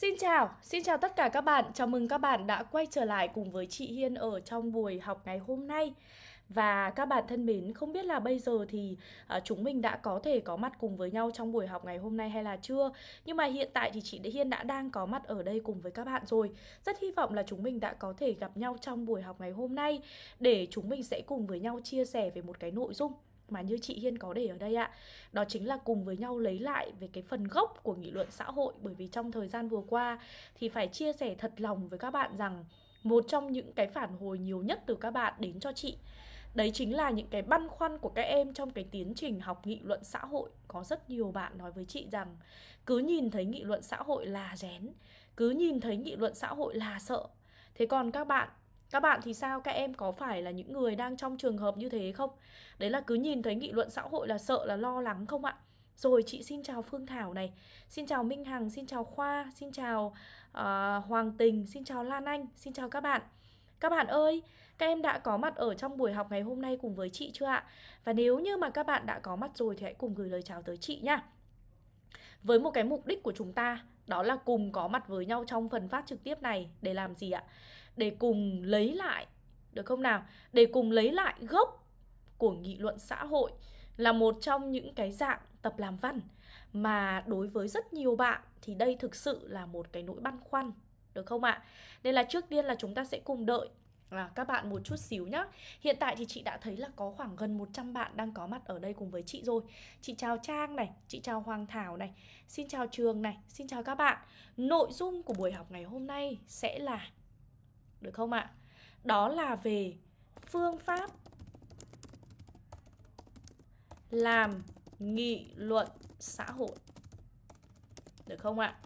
Xin chào, xin chào tất cả các bạn. Chào mừng các bạn đã quay trở lại cùng với chị Hiên ở trong buổi học ngày hôm nay. Và các bạn thân mến, không biết là bây giờ thì uh, chúng mình đã có thể có mặt cùng với nhau trong buổi học ngày hôm nay hay là chưa Nhưng mà hiện tại thì chị Hiên đã đang có mặt ở đây cùng với các bạn rồi Rất hy vọng là chúng mình đã có thể gặp nhau trong buổi học ngày hôm nay Để chúng mình sẽ cùng với nhau chia sẻ về một cái nội dung mà như chị Hiên có để ở đây ạ. Đó chính là cùng với nhau lấy lại về cái phần gốc của nghị luận xã hội. Bởi vì trong thời gian vừa qua thì phải chia sẻ thật lòng với các bạn rằng Một trong những cái phản hồi nhiều nhất từ các bạn đến cho chị, Đấy chính là những cái băn khoăn của các em trong cái tiến trình học nghị luận xã hội. Có rất nhiều bạn nói với chị rằng Cứ nhìn thấy nghị luận xã hội là rén, Cứ nhìn thấy nghị luận xã hội là sợ. Thế còn các bạn các bạn thì sao? Các em có phải là những người đang trong trường hợp như thế không? Đấy là cứ nhìn thấy nghị luận xã hội là sợ là lo lắng không ạ? Rồi chị xin chào Phương Thảo này Xin chào Minh Hằng, xin chào Khoa Xin chào uh, Hoàng Tình, xin chào Lan Anh Xin chào các bạn Các bạn ơi, các em đã có mặt ở trong buổi học ngày hôm nay cùng với chị chưa ạ? Và nếu như mà các bạn đã có mặt rồi thì hãy cùng gửi lời chào tới chị nhá Với một cái mục đích của chúng ta Đó là cùng có mặt với nhau trong phần phát trực tiếp này Để làm gì ạ? Để cùng lấy lại được không nào? Để cùng lấy lại gốc của nghị luận xã hội là một trong những cái dạng tập làm văn mà đối với rất nhiều bạn thì đây thực sự là một cái nỗi băn khoăn được không ạ? Nên là trước tiên là chúng ta sẽ cùng đợi à, các bạn một chút xíu nhá Hiện tại thì chị đã thấy là có khoảng gần 100 bạn đang có mặt ở đây cùng với chị rồi Chị chào Trang này, chị chào Hoàng Thảo này Xin chào Trường này, xin chào các bạn Nội dung của buổi học ngày hôm nay sẽ là được không ạ? Đó là về phương pháp làm nghị luận xã hội. Được không ạ?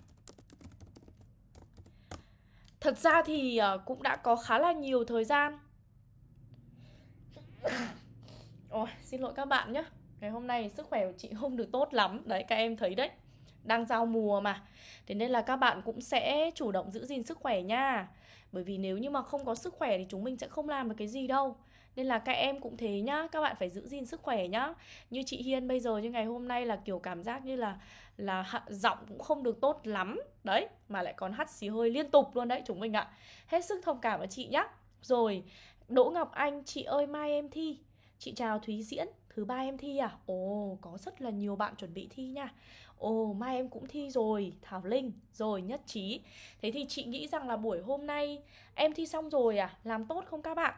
Thật ra thì ờ, cũng đã có khá là nhiều thời gian Ôi, xin lỗi các bạn nhé Ngày hôm nay sức khỏe của chị không được tốt lắm Đấy, các em thấy đấy Đang giao mùa mà Thế nên là các bạn cũng sẽ chủ động giữ gìn sức khỏe nha bởi vì nếu như mà không có sức khỏe thì chúng mình sẽ không làm được cái gì đâu. Nên là các em cũng thế nhá Các bạn phải giữ gìn sức khỏe nhá. Như chị Hiên bây giờ như ngày hôm nay là kiểu cảm giác như là là giọng cũng không được tốt lắm. Đấy, mà lại còn hắt xì hơi liên tục luôn đấy chúng mình ạ. Hết sức thông cảm với chị nhá. Rồi, Đỗ Ngọc Anh, chị ơi mai em thi. Chị chào Thúy Diễn, thứ ba em thi à? Ồ, có rất là nhiều bạn chuẩn bị thi nha. Ồ, mai em cũng thi rồi, Thảo Linh, rồi nhất trí Thế thì chị nghĩ rằng là buổi hôm nay em thi xong rồi à? Làm tốt không các bạn?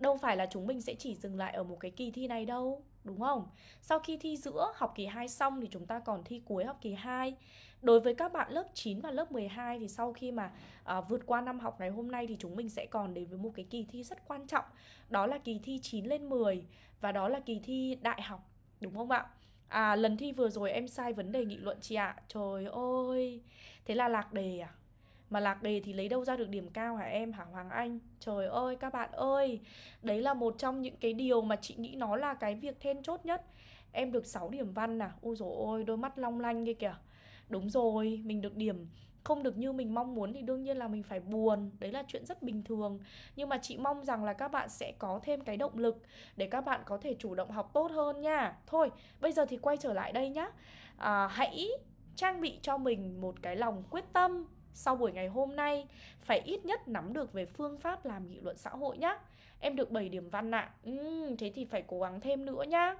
Đâu phải là chúng mình sẽ chỉ dừng lại ở một cái kỳ thi này đâu Đúng không? Sau khi thi giữa học kỳ 2 xong thì chúng ta còn thi cuối học kỳ 2 Đối với các bạn lớp 9 và lớp 12 thì sau khi mà à, vượt qua năm học ngày hôm nay thì chúng mình sẽ còn đến với một cái kỳ thi rất quan trọng Đó là kỳ thi 9 lên 10 và đó là kỳ thi đại học Đúng không ạ? À lần thi vừa rồi em sai vấn đề nghị luận chị ạ. Trời ơi, Thế là lạc đề à? Mà lạc đề thì lấy đâu ra được điểm cao hả em? Hả Hoàng Anh? Trời ơi, các bạn ơi, Đấy là một trong những cái điều mà chị nghĩ nó là cái việc then chốt nhất. Em được 6 điểm văn à? Ôi dồi ôi, đôi mắt long lanh kia kìa. Đúng rồi, mình được điểm không được như mình mong muốn thì đương nhiên là mình phải buồn. Đấy là chuyện rất bình thường. Nhưng mà chị mong rằng là các bạn sẽ có thêm cái động lực để các bạn có thể chủ động học tốt hơn nha. Thôi bây giờ thì quay trở lại đây nhá. À, hãy trang bị cho mình một cái lòng quyết tâm sau buổi ngày hôm nay. Phải ít nhất nắm được về phương pháp làm nghị luận xã hội nhá. Em được 7 điểm văn ạ. À. ừ, thế thì phải cố gắng thêm nữa nhá.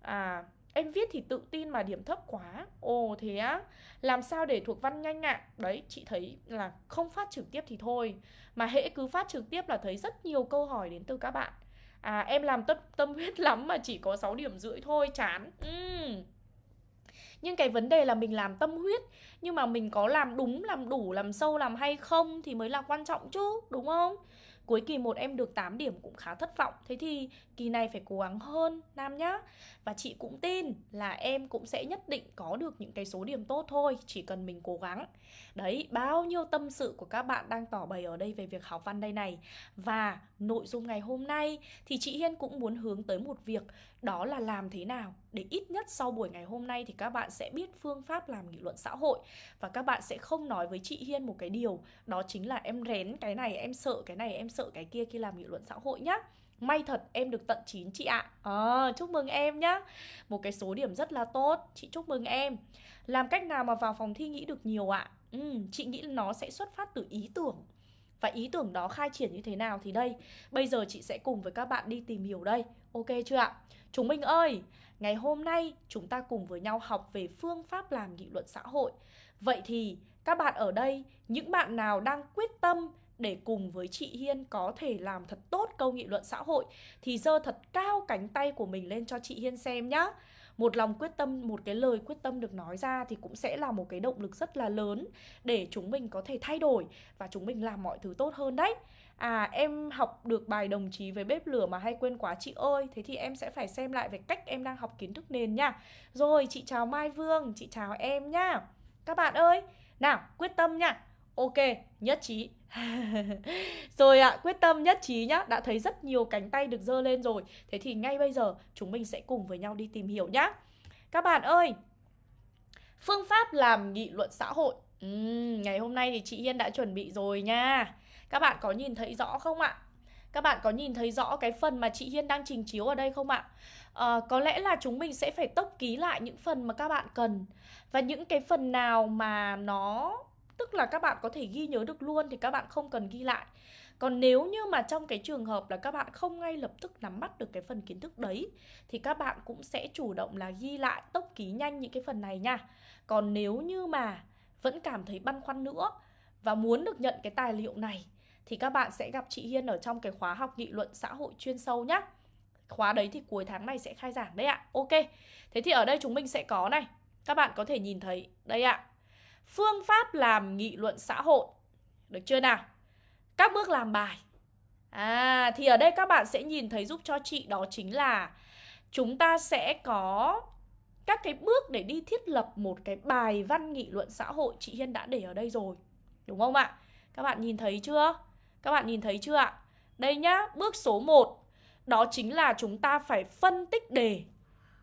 À Em viết thì tự tin mà điểm thấp quá Ồ thế á Làm sao để thuộc văn nhanh ạ à? Đấy chị thấy là không phát trực tiếp thì thôi Mà hễ cứ phát trực tiếp là thấy rất nhiều câu hỏi đến từ các bạn À em làm tâm, tâm huyết lắm mà chỉ có 6 điểm rưỡi thôi chán uhm. Nhưng cái vấn đề là mình làm tâm huyết Nhưng mà mình có làm đúng, làm đủ, làm sâu, làm hay không Thì mới là quan trọng chứ, đúng không? Cuối kỳ 1 em được 8 điểm cũng khá thất vọng Thế thì kỳ này phải cố gắng hơn Nam nhá. Và chị cũng tin là em cũng sẽ nhất định có được những cái số điểm tốt thôi Chỉ cần mình cố gắng. Đấy, bao nhiêu tâm sự của các bạn đang tỏ bày ở đây về việc học văn đây này. Và nội dung ngày hôm nay thì chị Hiên cũng muốn hướng tới một việc Đó là làm thế nào để ít nhất sau buổi ngày hôm nay thì các bạn sẽ biết phương pháp làm nghị luận xã hội. Và các bạn sẽ không nói với chị Hiên một cái điều Đó chính là em rén cái này, em sợ cái này, em sợ cái kia khi làm nghị luận xã hội nhá. May thật em được tận 9 chị ạ. À, Chúc mừng em nhá. Một cái số điểm rất là tốt. Chị chúc mừng em. Làm cách nào mà vào phòng thi nghĩ được nhiều ạ? Ừ, chị nghĩ nó sẽ xuất phát từ ý tưởng. Và ý tưởng đó khai triển như thế nào thì đây Bây giờ chị sẽ cùng với các bạn đi tìm hiểu đây. Ok chưa ạ? Chúng mình ơi, ngày hôm nay chúng ta cùng với nhau học về phương pháp làm nghị luận xã hội. Vậy thì các bạn ở đây, những bạn nào đang quyết tâm để cùng với chị Hiên có thể làm thật tốt câu nghị luận xã hội thì giơ thật cao cánh tay của mình lên cho chị Hiên xem nhá. Một lòng quyết tâm một cái lời quyết tâm được nói ra thì cũng sẽ là một cái động lực rất là lớn để chúng mình có thể thay đổi và chúng mình làm mọi thứ tốt hơn đấy. À em học được bài đồng chí về bếp lửa mà hay quên quá chị ơi. Thế thì em sẽ phải xem lại về cách em đang học kiến thức nền nha. Rồi chị chào Mai Vương, chị chào em nhá Các bạn ơi, nào quyết tâm nha. Ok, nhất trí. Rồi ạ, à, quyết tâm nhất trí nhá Đã thấy rất nhiều cánh tay được dơ lên rồi. Thế thì ngay bây giờ chúng mình sẽ cùng với nhau đi tìm hiểu nhá. Các bạn ơi Phương pháp làm nghị luận xã hội. Uhm, Ngày hôm nay thì chị Hiên đã chuẩn bị rồi nha. Các bạn có nhìn thấy rõ không ạ? Các bạn có nhìn thấy rõ cái phần mà chị Hiên đang trình chiếu ở đây không ạ? À, có lẽ là chúng mình sẽ phải tốc ký lại những phần mà các bạn cần. Và những cái phần nào mà nó Tức là các bạn có thể ghi nhớ được luôn thì các bạn không cần ghi lại. Còn nếu như mà trong cái trường hợp là các bạn không ngay lập tức nắm bắt được cái phần kiến thức đấy Thì các bạn cũng sẽ chủ động là ghi lại, tốc ký nhanh những cái phần này nha. Còn nếu như mà vẫn cảm thấy băn khoăn nữa Và muốn được nhận cái tài liệu này Thì các bạn sẽ gặp chị Hiên ở trong cái khóa học nghị luận xã hội chuyên sâu nhé. Khóa đấy thì cuối tháng này sẽ khai giảng đấy ạ. Ok Thế thì ở đây chúng mình sẽ có này. Các bạn có thể nhìn thấy Đây ạ. Phương pháp làm nghị luận xã hội Được chưa nào? Các bước làm bài À thì ở đây các bạn sẽ nhìn thấy giúp cho chị đó chính là Chúng ta sẽ có các cái bước để đi thiết lập một cái bài văn nghị luận xã hội Chị Hiên đã để ở đây rồi Đúng không ạ? Các bạn nhìn thấy chưa? Các bạn nhìn thấy chưa ạ? Đây nhá, bước số 1 Đó chính là chúng ta phải phân tích đề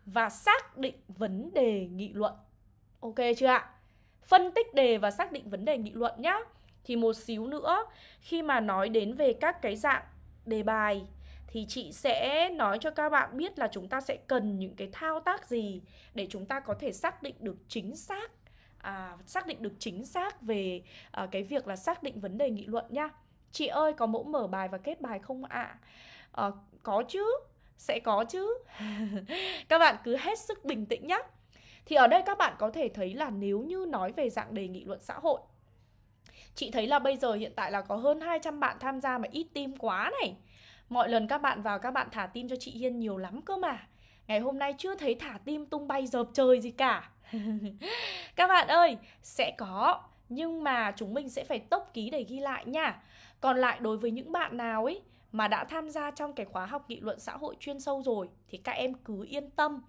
Và xác định vấn đề nghị luận Ok chưa ạ? Phân tích đề và xác định vấn đề nghị luận nhá. Thì một xíu nữa khi mà nói đến về các cái dạng đề bài thì chị sẽ nói cho các bạn biết là chúng ta sẽ cần những cái thao tác gì để chúng ta có thể xác định được chính xác à, xác định được chính xác về à, cái việc là xác định vấn đề nghị luận nhá. Chị ơi có mẫu mở bài và kết bài không ạ? À? À, có chứ, sẽ có chứ. các bạn cứ hết sức bình tĩnh nhé. Thì ở đây các bạn có thể thấy là nếu như nói về dạng đề nghị luận xã hội Chị thấy là bây giờ hiện tại là có hơn 200 bạn tham gia mà ít tim quá này. Mọi lần các bạn vào các bạn thả tim cho chị Hiên nhiều lắm cơ mà. Ngày hôm nay chưa thấy thả tim tung bay dợp trời gì cả. Các bạn ơi, sẽ có Nhưng mà chúng mình sẽ phải tốc ký để ghi lại nha. Còn lại đối với những bạn nào ấy mà đã tham gia trong cái khóa học nghị luận xã hội chuyên sâu rồi Thì các em cứ yên tâm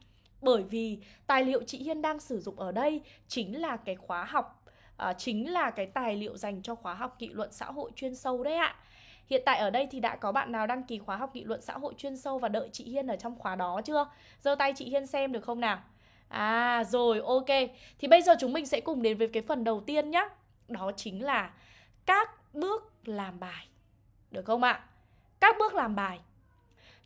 bởi vì tài liệu chị Hiên đang sử dụng ở đây chính là cái khóa học à, chính là cái tài liệu dành cho khóa học nghị luận xã hội chuyên sâu đấy ạ. Hiện tại ở đây thì đã có bạn nào đăng ký khóa học nghị luận xã hội chuyên sâu và đợi chị Hiên ở trong khóa đó chưa? Giơ tay chị Hiên xem được không nào? À rồi ok. Thì bây giờ chúng mình sẽ cùng đến với cái phần đầu tiên nhé. Đó chính là các bước làm bài. Được không ạ? Các bước làm bài.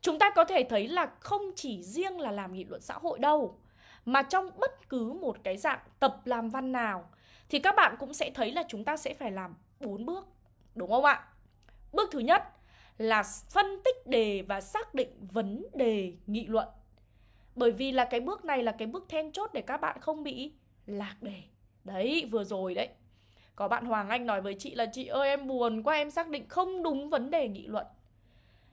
Chúng ta có thể thấy là không chỉ riêng là làm nghị luận xã hội đâu Mà trong bất cứ một cái dạng tập làm văn nào Thì các bạn cũng sẽ thấy là chúng ta sẽ phải làm bốn bước Đúng không ạ? Bước thứ nhất là phân tích đề và xác định vấn đề nghị luận. Bởi vì là cái bước này là cái bước then chốt để các bạn không bị lạc đề. Đấy, vừa rồi đấy. Có bạn Hoàng Anh nói với chị là Chị ơi em buồn quá em xác định không đúng vấn đề nghị luận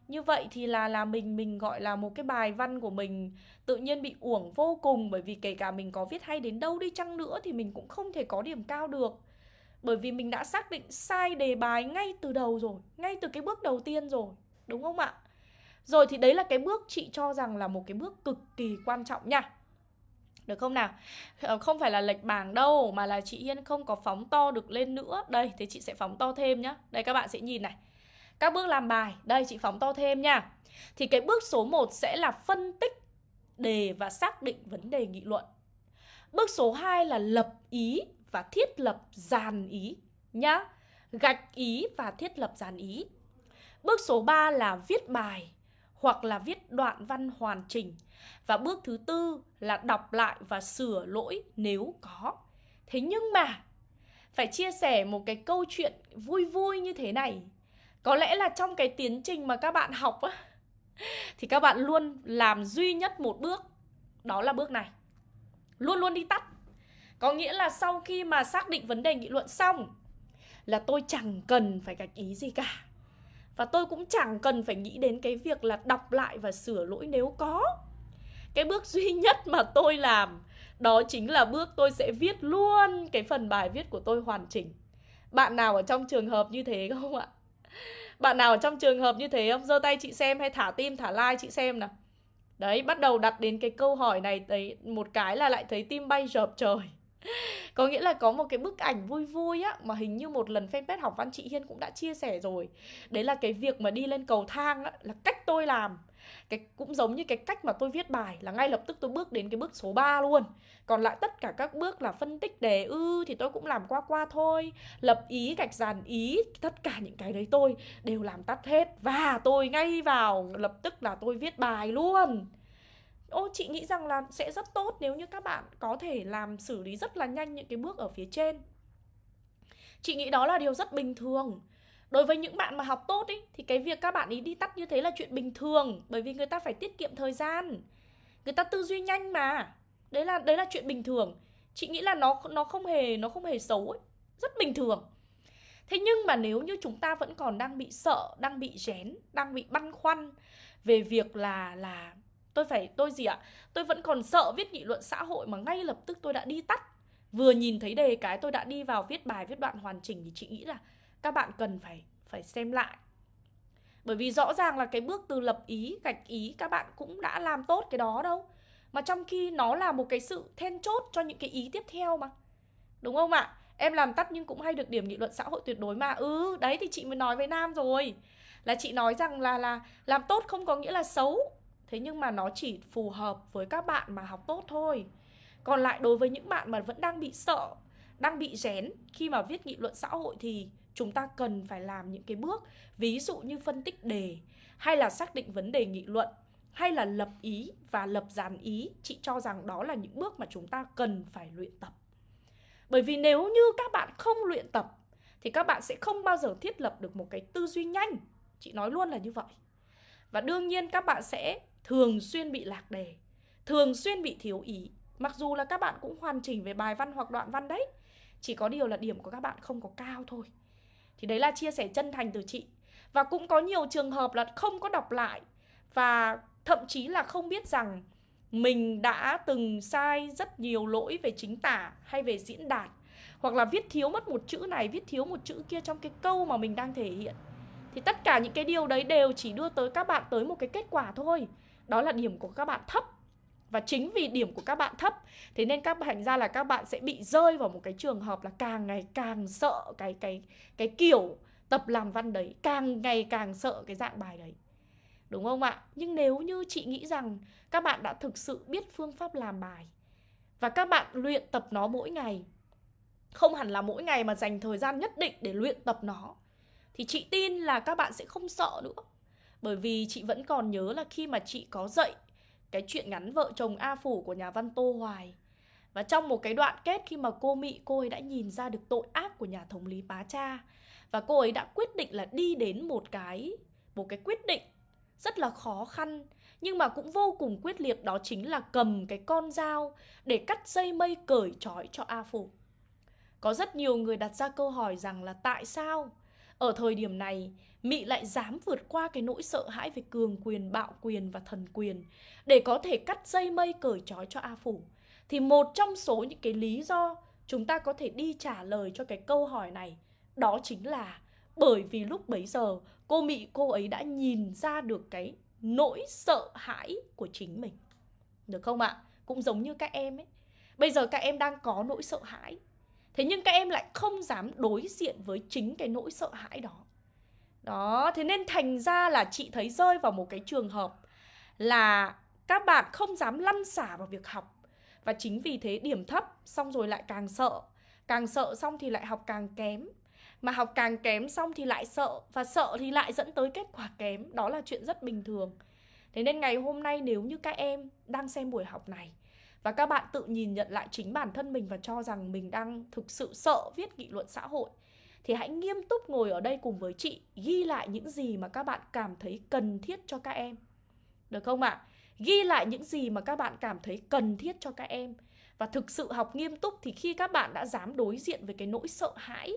như vậy thì là là mình mình gọi là một cái bài văn của mình tự nhiên bị uổng vô cùng bởi vì kể cả mình có viết hay đến đâu đi chăng nữa thì mình cũng không thể có điểm cao được. Bởi vì mình đã xác định sai đề bài ngay từ đầu rồi ngay từ cái bước đầu tiên rồi đúng không ạ? Rồi thì đấy là cái bước chị cho rằng là một cái bước cực kỳ quan trọng nha. Được không nào? Ờ, không phải là lệch bảng đâu Mà là chị Hiên không có phóng to được lên nữa. Đây, thì chị sẽ phóng to thêm nhá. Đây các bạn sẽ nhìn này các bước làm bài, đây chị phóng to thêm nha. Thì cái bước số 1 sẽ là phân tích đề và xác định vấn đề nghị luận. Bước số 2 là lập ý và thiết lập dàn ý nhá. Gạch ý và thiết lập dàn ý. Bước số 3 là viết bài hoặc là viết đoạn văn hoàn chỉnh. Và bước thứ tư là đọc lại và sửa lỗi nếu có. Thế nhưng mà phải chia sẻ một cái câu chuyện vui vui như thế này có lẽ là trong cái tiến trình mà các bạn học á, thì các bạn luôn làm duy nhất một bước, đó là bước này. Luôn luôn đi tắt. Có nghĩa là sau khi mà xác định vấn đề nghị luận xong, là tôi chẳng cần phải gạch ý gì cả. Và tôi cũng chẳng cần phải nghĩ đến cái việc là đọc lại và sửa lỗi nếu có. Cái bước duy nhất mà tôi làm, đó chính là bước tôi sẽ viết luôn cái phần bài viết của tôi hoàn chỉnh. Bạn nào ở trong trường hợp như thế không ạ? bạn nào ở trong trường hợp như thế không? Giơ tay chị xem hay thả tim, thả like chị xem nào. Đấy, bắt đầu đặt đến cái câu hỏi này đấy, một cái là lại thấy tim bay rợp trời. Có nghĩa là có một cái bức ảnh vui vui á, mà hình như một lần fanpage học văn chị Hiên cũng đã chia sẻ rồi. Đấy là cái việc mà đi lên cầu thang á, là cách tôi làm cái, cũng giống như cái cách mà tôi viết bài là ngay lập tức tôi bước đến cái bước số 3 luôn. Còn lại tất cả các bước là phân tích đề ư thì tôi cũng làm qua qua thôi. Lập ý, gạch dàn ý, tất cả những cái đấy tôi đều làm tắt hết. Và tôi ngay vào, lập tức là tôi viết bài luôn. Ô, chị nghĩ rằng là sẽ rất tốt nếu như các bạn có thể làm xử lý rất là nhanh những cái bước ở phía trên. Chị nghĩ đó là điều rất bình thường. Đối với những bạn mà học tốt ý, thì cái việc các bạn ý đi tắt như thế là chuyện bình thường Bởi vì người ta phải tiết kiệm thời gian Người ta tư duy nhanh mà Đấy là đấy là chuyện bình thường Chị nghĩ là nó nó không hề nó không hề xấu ấy. Rất bình thường Thế nhưng mà nếu như chúng ta vẫn còn đang bị sợ, đang bị rén, đang bị băn khoăn về việc là là tôi phải tôi gì ạ? Tôi vẫn còn sợ viết nghị luận xã hội mà ngay lập tức tôi đã đi tắt. Vừa nhìn thấy đề cái tôi đã đi vào viết bài viết đoạn hoàn chỉnh thì chị nghĩ là các bạn cần phải phải xem lại. Bởi vì rõ ràng là cái bước từ lập ý, gạch ý các bạn cũng đã làm tốt cái đó đâu. Mà trong khi nó là một cái sự then chốt cho những cái ý tiếp theo mà. Đúng không ạ? Em làm tắt nhưng cũng hay được điểm nghị luận xã hội tuyệt đối mà. Ừ đấy thì chị mới nói với nam rồi. Là chị nói rằng là là làm tốt không có nghĩa là xấu. Thế nhưng mà nó chỉ phù hợp với các bạn mà học tốt thôi. Còn lại đối với những bạn mà vẫn đang bị sợ, đang bị rén khi mà viết nghị luận xã hội thì chúng ta cần phải làm những cái bước, ví dụ như phân tích đề, hay là xác định vấn đề nghị luận, hay là lập ý và lập dàn ý, chị cho rằng đó là những bước mà chúng ta cần phải luyện tập. Bởi vì nếu như các bạn không luyện tập, thì các bạn sẽ không bao giờ thiết lập được một cái tư duy nhanh. Chị nói luôn là như vậy. Và đương nhiên các bạn sẽ thường xuyên bị lạc đề, thường xuyên bị thiếu ý. Mặc dù là các bạn cũng hoàn chỉnh về bài văn hoặc đoạn văn đấy, chỉ có điều là điểm của các bạn không có cao thôi thì đấy là chia sẻ chân thành từ chị. Và cũng có nhiều trường hợp là không có đọc lại. Và thậm chí là không biết rằng mình đã từng sai rất nhiều lỗi về chính tả hay về diễn đạt. Hoặc là viết thiếu mất một chữ này, viết thiếu một chữ kia trong cái câu mà mình đang thể hiện. Thì tất cả những cái điều đấy đều chỉ đưa tới các bạn tới một cái kết quả thôi. Đó là điểm của các bạn thấp và chính vì điểm của các bạn thấp, thế nên các thành ra là các bạn sẽ bị rơi vào một cái trường hợp là càng ngày càng sợ cái cái cái kiểu tập làm văn đấy, càng ngày càng sợ cái dạng bài đấy. Đúng không ạ? Nhưng nếu như chị nghĩ rằng các bạn đã thực sự biết phương pháp làm bài và các bạn luyện tập nó mỗi ngày, không hẳn là mỗi ngày mà dành thời gian nhất định để luyện tập nó, thì chị tin là các bạn sẽ không sợ nữa. Bởi vì chị vẫn còn nhớ là khi mà chị có dạy cái chuyện ngắn vợ chồng A Phủ của nhà văn Tô Hoài. Và trong một cái đoạn kết khi mà cô Mị, cô ấy đã nhìn ra được tội ác của nhà thống lý Bá Cha, và cô ấy đã quyết định là đi đến một cái một cái quyết định rất là khó khăn, nhưng mà cũng vô cùng quyết liệt, đó chính là cầm cái con dao để cắt dây mây cởi trói cho A Phủ. Có rất nhiều người đặt ra câu hỏi rằng là tại sao ở thời điểm này Mị lại dám vượt qua cái nỗi sợ hãi về cường quyền, bạo quyền và thần quyền để có thể cắt dây mây cởi trói cho A Phủ. Thì một trong số những cái lý do chúng ta có thể đi trả lời cho cái câu hỏi này đó chính là bởi vì lúc bấy giờ cô Mị cô ấy đã nhìn ra được cái nỗi sợ hãi của chính mình. Được không ạ? Cũng giống như các em ấy. Bây giờ các em đang có nỗi sợ hãi. Thế nhưng các em lại không dám đối diện với chính cái nỗi sợ hãi đó. Đó, thế nên thành ra là chị thấy rơi vào một cái trường hợp là các bạn không dám lăn xả vào việc học. Và chính vì thế điểm thấp xong rồi lại càng sợ. Càng sợ xong thì lại học càng kém. Mà học càng kém xong thì lại sợ. Và sợ thì lại dẫn tới kết quả kém. Đó là chuyện rất bình thường. Thế nên ngày hôm nay nếu như các em đang xem buổi học này và các bạn tự nhìn nhận lại chính bản thân mình và cho rằng mình đang thực sự sợ viết nghị luận xã hội thì hãy nghiêm túc ngồi ở đây cùng với chị, ghi lại những gì mà các bạn cảm thấy cần thiết cho các em. Được không ạ? À? Ghi lại những gì mà các bạn cảm thấy cần thiết cho các em và thực sự học nghiêm túc thì khi các bạn đã dám đối diện với cái nỗi sợ hãi,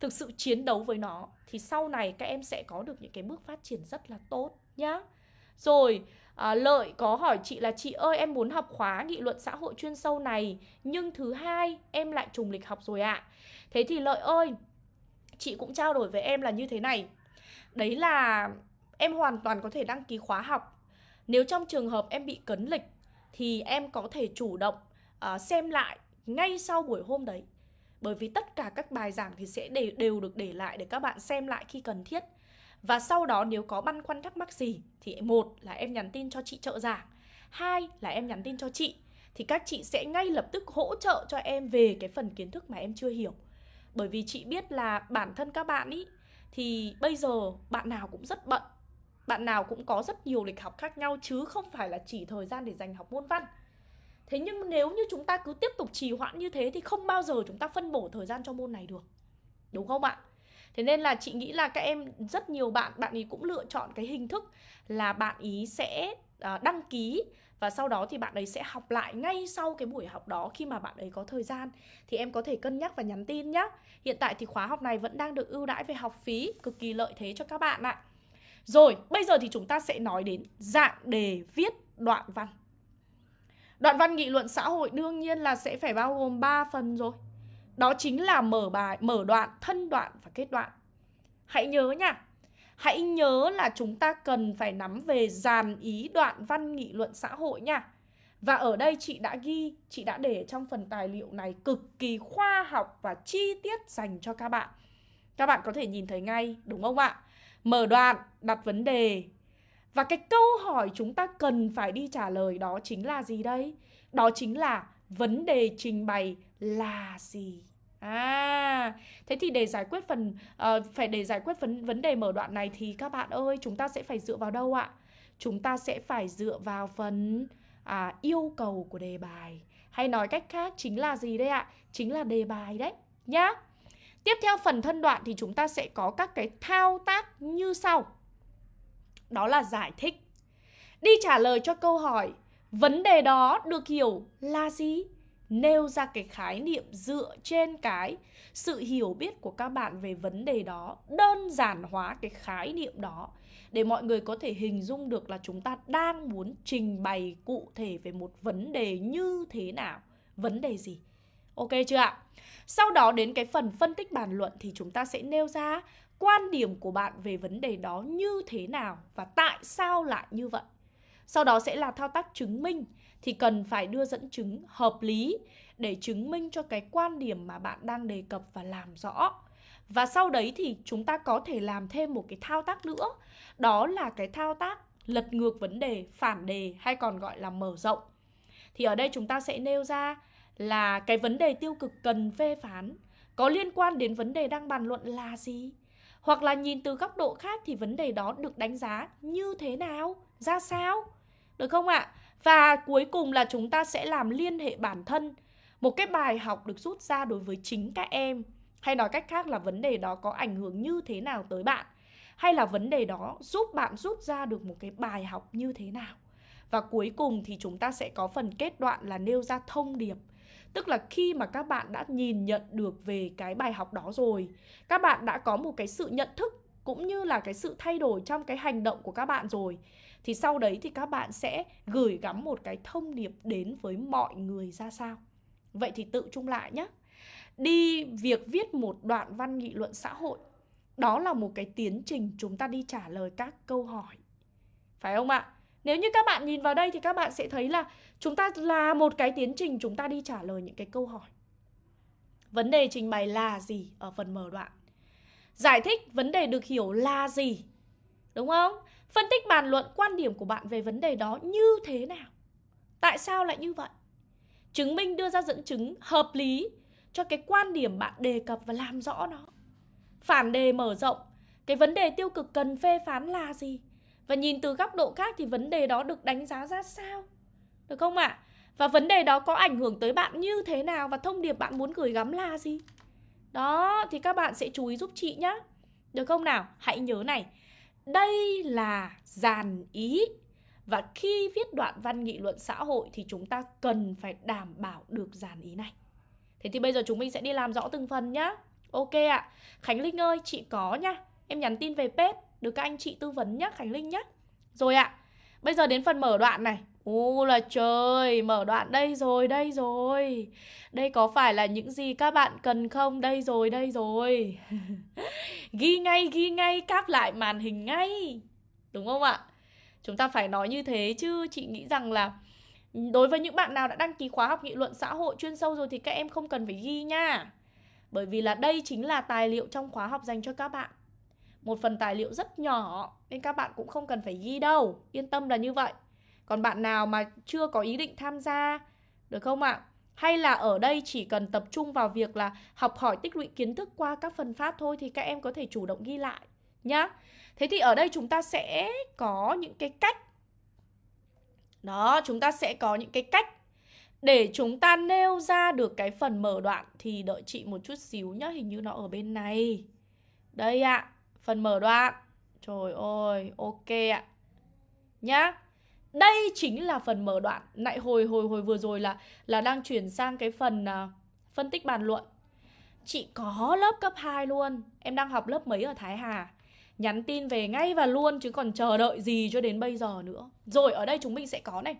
thực sự chiến đấu với nó, thì sau này các em sẽ có được những cái bước phát triển rất là tốt nhá rồi à, lợi có hỏi chị là chị ơi em muốn học khóa nghị luận xã hội chuyên sâu này nhưng thứ hai em lại trùng lịch học rồi ạ. À. thế thì lợi ơi chị cũng trao đổi với em là như thế này. Đấy là em hoàn toàn có thể đăng ký khóa học. Nếu trong trường hợp em bị cấn lịch thì em có thể chủ động uh, xem lại ngay sau buổi hôm đấy. Bởi vì tất cả các bài giảng thì sẽ đều, đều được để lại để các bạn xem lại khi cần thiết và sau đó nếu có băn khoăn thắc mắc gì thì một là em nhắn tin cho chị trợ giảng, hai là em nhắn tin cho chị, thì các chị sẽ ngay lập tức hỗ trợ cho em về cái phần kiến thức mà em chưa hiểu bởi vì chị biết là bản thân các bạn ý, thì bây giờ bạn nào cũng rất bận, bạn nào cũng có rất nhiều lịch học khác nhau chứ không phải là chỉ thời gian để dành học môn văn Thế nhưng nếu như chúng ta cứ tiếp tục trì hoãn như thế thì không bao giờ chúng ta phân bổ thời gian cho môn này được. Đúng không ạ? Thế nên là chị nghĩ là các em rất nhiều bạn bạn ý cũng lựa chọn cái hình thức là bạn ý sẽ à, đăng ký và sau đó thì bạn ấy sẽ học lại ngay sau cái buổi học đó khi mà bạn ấy có thời gian thì em có thể cân nhắc và nhắn tin nhé. Hiện tại thì khóa học này vẫn đang được ưu đãi về học phí, cực kỳ lợi thế cho các bạn ạ. Rồi, bây giờ thì chúng ta sẽ nói đến dạng đề viết đoạn văn. Đoạn văn nghị luận xã hội đương nhiên là sẽ phải bao gồm 3 phần rồi. Đó chính là mở bài, mở đoạn, thân đoạn và kết đoạn. Hãy nhớ nha. Hãy nhớ là chúng ta cần phải nắm về dàn ý đoạn văn nghị luận xã hội nha. Và ở đây chị đã ghi, chị đã để trong phần tài liệu này cực kỳ khoa học và chi tiết dành cho các bạn. Các bạn có thể nhìn thấy ngay, đúng không ạ? Mở đoạn, đặt vấn đề, và cái câu hỏi chúng ta cần phải đi trả lời đó chính là gì đây? Đó chính là vấn đề trình bày là gì? À, thế thì để giải quyết phần uh, phải để giải quyết vấn vấn đề mở đoạn này thì các bạn ơi, chúng ta sẽ phải dựa vào đâu ạ? Chúng ta sẽ phải dựa vào phần à, yêu cầu của đề bài. Hay nói cách khác chính là gì đây ạ? Chính là đề bài đấy nhá. Tiếp theo phần thân đoạn thì chúng ta sẽ có các cái thao tác như sau đó là giải thích. Đi trả lời cho câu hỏi, vấn đề đó được hiểu là gì? Nêu ra cái khái niệm dựa trên cái sự hiểu biết của các bạn về vấn đề đó, đơn giản hóa cái khái niệm đó để mọi người có thể hình dung được là chúng ta đang muốn trình bày cụ thể về một vấn đề như thế nào, vấn đề gì. Ok chưa ạ? Sau đó đến cái phần phân tích bàn luận thì chúng ta sẽ nêu ra quan điểm của bạn về vấn đề đó như thế nào và tại sao lại như vậy. Sau đó sẽ là thao tác chứng minh thì cần phải đưa dẫn chứng hợp lý để chứng minh cho cái quan điểm mà bạn đang đề cập và làm rõ. Và sau đấy thì chúng ta có thể làm thêm một cái thao tác nữa, đó là cái thao tác lật ngược vấn đề, phản đề hay còn gọi là mở rộng. Thì ở đây chúng ta sẽ nêu ra là cái vấn đề tiêu cực cần phê phán có liên quan đến vấn đề đang bàn luận là gì? Hoặc là nhìn từ góc độ khác thì vấn đề đó được đánh giá như thế nào, ra sao? Được không ạ? Và cuối cùng là chúng ta sẽ làm liên hệ bản thân. Một cái bài học được rút ra đối với chính các em. Hay nói cách khác là vấn đề đó có ảnh hưởng như thế nào tới bạn? Hay là vấn đề đó giúp bạn rút ra được một cái bài học như thế nào? Và cuối cùng thì chúng ta sẽ có phần kết đoạn là nêu ra thông điệp. Tức là khi mà các bạn đã nhìn nhận được về cái bài học đó rồi, Các bạn đã có một cái sự nhận thức cũng như là cái sự thay đổi trong cái hành động của các bạn rồi Thì sau đấy thì các bạn sẽ gửi gắm một cái thông điệp đến với mọi người ra sao Vậy thì tự chung lại nhé Đi việc viết một đoạn văn nghị luận xã hội, Đó là một cái tiến trình chúng ta đi trả lời các câu hỏi Phải không ạ? Nếu như các bạn nhìn vào đây thì các bạn sẽ thấy là chúng ta là một cái tiến trình chúng ta đi trả lời những cái câu hỏi. Vấn đề trình bày là gì ở phần mở đoạn? Giải thích vấn đề được hiểu là gì? Đúng không? Phân tích bàn luận quan điểm của bạn về vấn đề đó như thế nào? Tại sao lại như vậy? Chứng minh đưa ra dẫn chứng hợp lý cho cái quan điểm bạn đề cập và làm rõ nó. Phản đề mở rộng, cái vấn đề tiêu cực cần phê phán là gì? Và nhìn từ góc độ khác thì vấn đề đó được đánh giá ra sao? Được không ạ? À? Và vấn đề đó có ảnh hưởng tới bạn như thế nào và thông điệp bạn muốn gửi gắm là gì? Đó, thì các bạn sẽ chú ý giúp chị nhé. Được không nào? Hãy nhớ này. Đây là dàn ý. Và khi viết đoạn văn nghị luận xã hội thì chúng ta cần phải đảm bảo được dàn ý này. Thế thì bây giờ chúng mình sẽ đi làm rõ từng phần nhá. Ok ạ. À. Khánh Linh ơi, chị có nhá. Em nhắn tin về page được các anh chị tư vấn nhá, Khánh Linh nhá. Rồi ạ. À. Bây giờ đến phần mở đoạn này. Ô là trời, mở đoạn đây rồi, đây rồi. Đây có phải là những gì các bạn cần không? Đây rồi, đây rồi. ghi ngay, ghi ngay, cáp lại màn hình ngay. Đúng không ạ? Chúng ta phải nói như thế chứ chị nghĩ rằng là ừ, đối với những bạn nào đã đăng ký khóa học nghị luận xã hội chuyên sâu rồi thì các em không cần phải ghi nha. Bởi vì là đây chính là tài liệu trong khóa học dành cho các bạn. Một phần tài liệu rất nhỏ nên các bạn cũng không cần phải ghi đâu. Yên tâm là như vậy. Còn bạn nào mà chưa có ý định tham gia được không ạ? Hay là ở đây chỉ cần tập trung vào việc là học hỏi tích lũy kiến thức qua các phần phát thôi thì các em có thể chủ động ghi lại nhá. Thế thì ở đây chúng ta sẽ có những cái cách Đó, chúng ta sẽ có những cái cách để chúng ta nêu ra được cái phần mở đoạn thì đợi chị một chút xíu nhá, hình như nó ở bên này. Đây ạ, à, phần mở đoạn. Trời ơi, ok ạ. À. Nhá. Đây chính là phần mở đoạn. nãy hồi hồi hồi vừa rồi là là đang chuyển sang cái phần uh, phân tích bàn luận. Chị có lớp cấp 2 luôn. Em đang học lớp mấy ở Thái Hà? Nhắn tin về ngay và luôn chứ còn chờ đợi gì cho đến bây giờ nữa. Rồi ở đây chúng mình sẽ có này.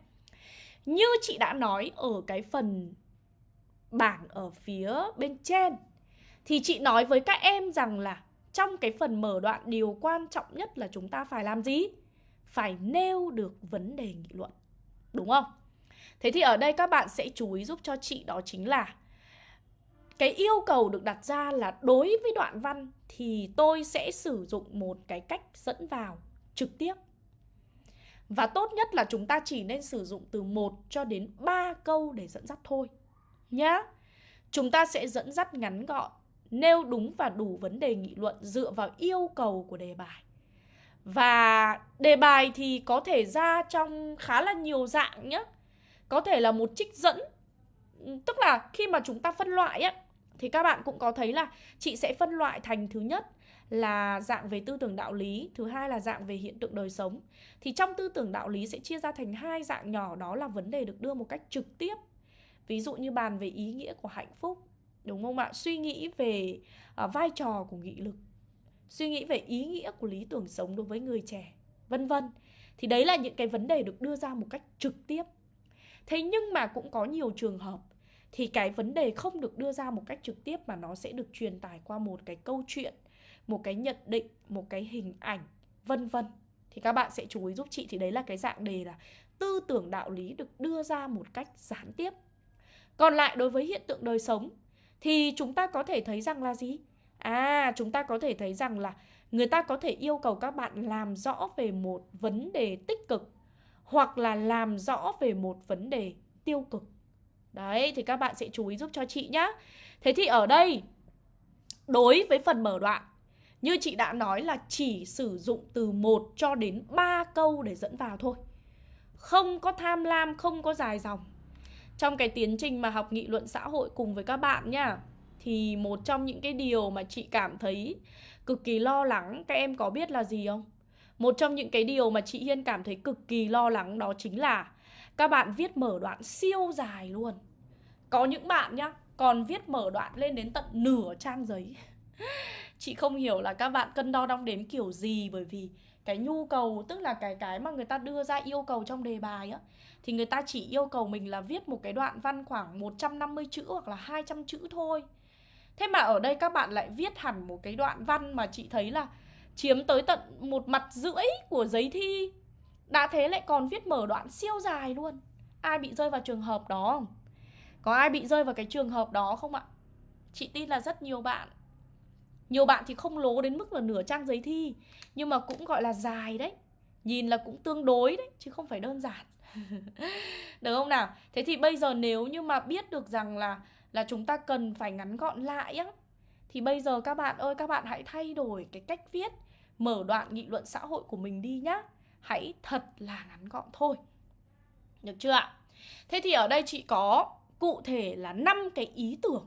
Như chị đã nói ở cái phần bảng ở phía bên trên thì chị nói với các em rằng là trong cái phần mở đoạn điều quan trọng nhất là chúng ta phải làm gì? Phải nêu được vấn đề nghị luận. Đúng không? Thế thì ở đây các bạn sẽ chú ý giúp cho chị đó chính là cái yêu cầu được đặt ra là đối với đoạn văn thì tôi sẽ sử dụng một cái cách dẫn vào trực tiếp. Và tốt nhất là chúng ta chỉ nên sử dụng từ 1 cho đến 3 câu để dẫn dắt thôi. Nhá. Chúng ta sẽ dẫn dắt ngắn gọn, nêu đúng và đủ vấn đề nghị luận dựa vào yêu cầu của đề bài. Và đề bài thì có thể ra trong khá là nhiều dạng nhé Có thể là một trích dẫn. Tức là khi mà chúng ta phân loại á Thì các bạn cũng có thấy là chị sẽ phân loại thành thứ nhất là dạng về tư tưởng đạo lý Thứ hai là dạng về hiện tượng đời sống. Thì trong tư tưởng đạo lý sẽ chia ra thành hai dạng nhỏ Đó là vấn đề được đưa một cách trực tiếp. Ví dụ như bàn về ý nghĩa của hạnh phúc Đúng không ạ? Suy nghĩ về uh, vai trò của nghị lực suy nghĩ về ý nghĩa của lý tưởng sống đối với người trẻ, vân vân. Thì đấy là những cái vấn đề được đưa ra một cách trực tiếp. Thế nhưng mà cũng có nhiều trường hợp thì cái vấn đề không được đưa ra một cách trực tiếp mà nó sẽ được truyền tải qua một cái câu chuyện, một cái nhận định, một cái hình ảnh, vân vân. Thì các bạn sẽ chú ý giúp chị thì đấy là cái dạng đề là tư tưởng đạo lý được đưa ra một cách gián tiếp. Còn lại đối với hiện tượng đời sống thì chúng ta có thể thấy rằng là gì? À, chúng ta có thể thấy rằng là người ta có thể yêu cầu các bạn làm rõ về một vấn đề tích cực hoặc là làm rõ về một vấn đề tiêu cực. Đấy, thì các bạn sẽ chú ý giúp cho chị nhá. Thế thì ở đây, đối với phần mở đoạn, như chị đã nói là chỉ sử dụng từ 1 cho đến 3 câu để dẫn vào thôi. Không có tham lam, không có dài dòng. Trong cái tiến trình mà học nghị luận xã hội cùng với các bạn nhá thì một trong những cái điều mà chị cảm thấy cực kỳ lo lắng các em có biết là gì không? Một trong những cái điều mà chị Hiên cảm thấy cực kỳ lo lắng đó chính là các bạn viết mở đoạn siêu dài luôn. Có những bạn nhá, còn viết mở đoạn lên đến tận nửa trang giấy. chị không hiểu là các bạn cân đo đong đếm kiểu gì bởi vì cái nhu cầu tức là cái cái mà người ta đưa ra yêu cầu trong đề bài á thì người ta chỉ yêu cầu mình là viết một cái đoạn văn khoảng 150 chữ hoặc là 200 chữ thôi. Thế mà ở đây các bạn lại viết hẳn một cái đoạn văn mà chị thấy là chiếm tới tận một mặt rưỡi của giấy thi. Đã thế lại còn viết mở đoạn siêu dài luôn. Ai bị rơi vào trường hợp đó không? Có ai bị rơi vào cái trường hợp đó không ạ? Chị tin là rất nhiều bạn. Nhiều bạn thì không lố đến mức là nửa trang giấy thi, Nhưng mà cũng gọi là dài đấy Nhìn là cũng tương đối đấy, Chứ không phải đơn giản Được không nào? Thế thì bây giờ nếu như mà biết được rằng là là chúng ta cần phải ngắn gọn lại á thì bây giờ các bạn ơi các bạn hãy thay đổi cái cách viết mở đoạn nghị luận xã hội của mình đi nhá hãy thật là ngắn gọn thôi được chưa ạ Thế thì ở đây chị có cụ thể là 5 cái ý tưởng